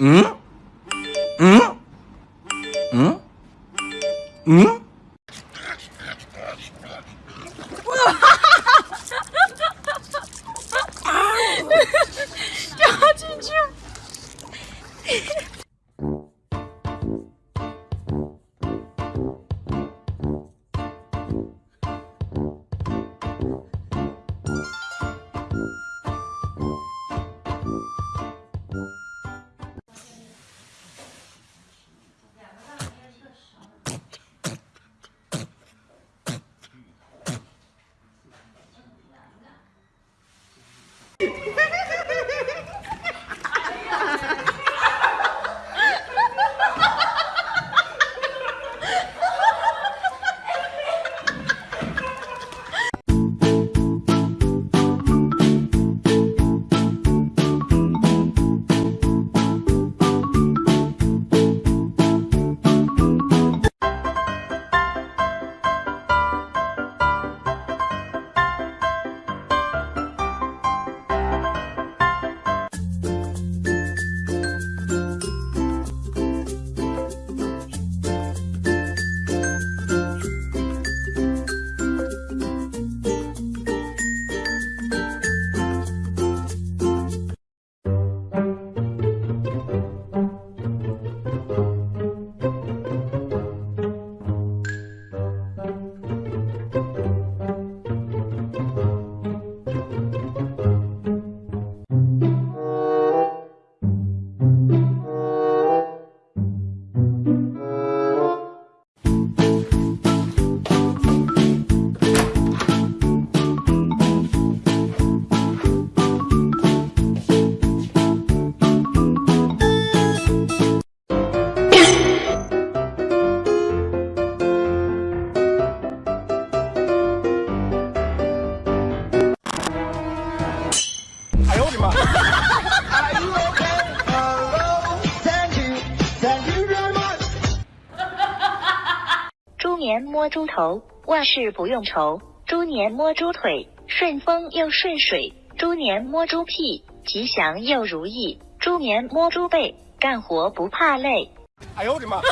응? 응? 응? 응? 猪年摸猪头，万事不用愁；猪年摸猪腿，顺风又顺水；猪年摸猪屁，吉祥又如意；猪年摸猪背，干活不怕累。哎呦我的妈！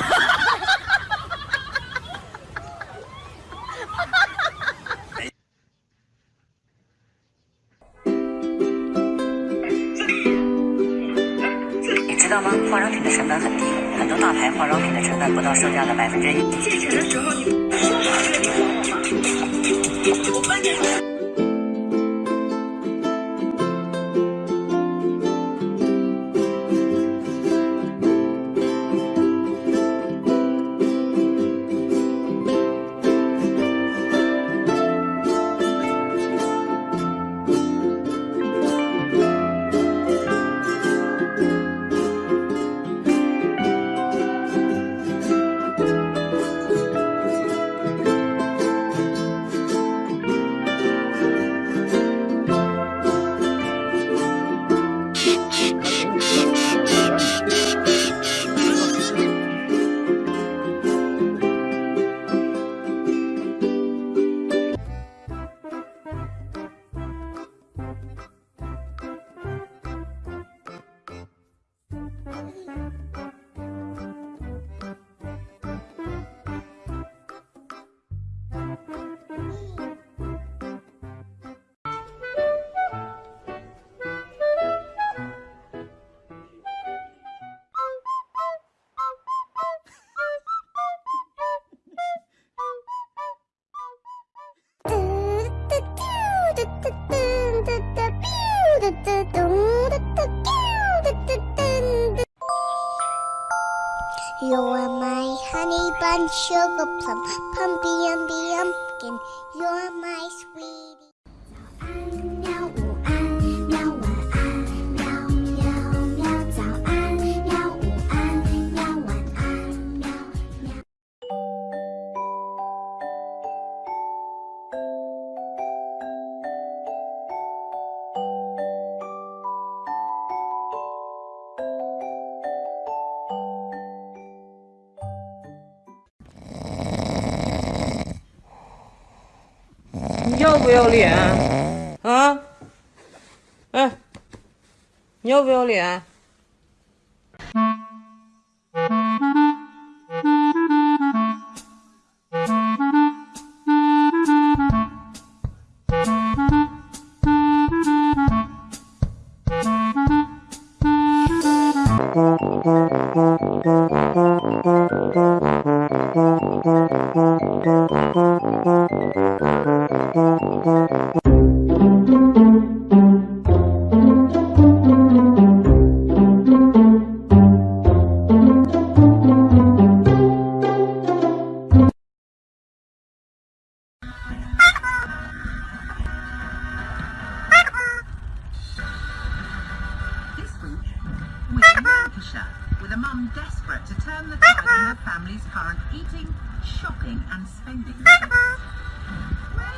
你知道吗？化妆品的成本很低，很多大牌化妆品的成本不到售价的百分之一。借钱的时候你说好了你还我吗？我帮你。Bun, sugar plum, pumpy umby umpkin. You're my sweetie. 不要脸啊？哎，你要不要脸？This with a mum desperate to turn the tide in her family's current eating, shopping and spending. Way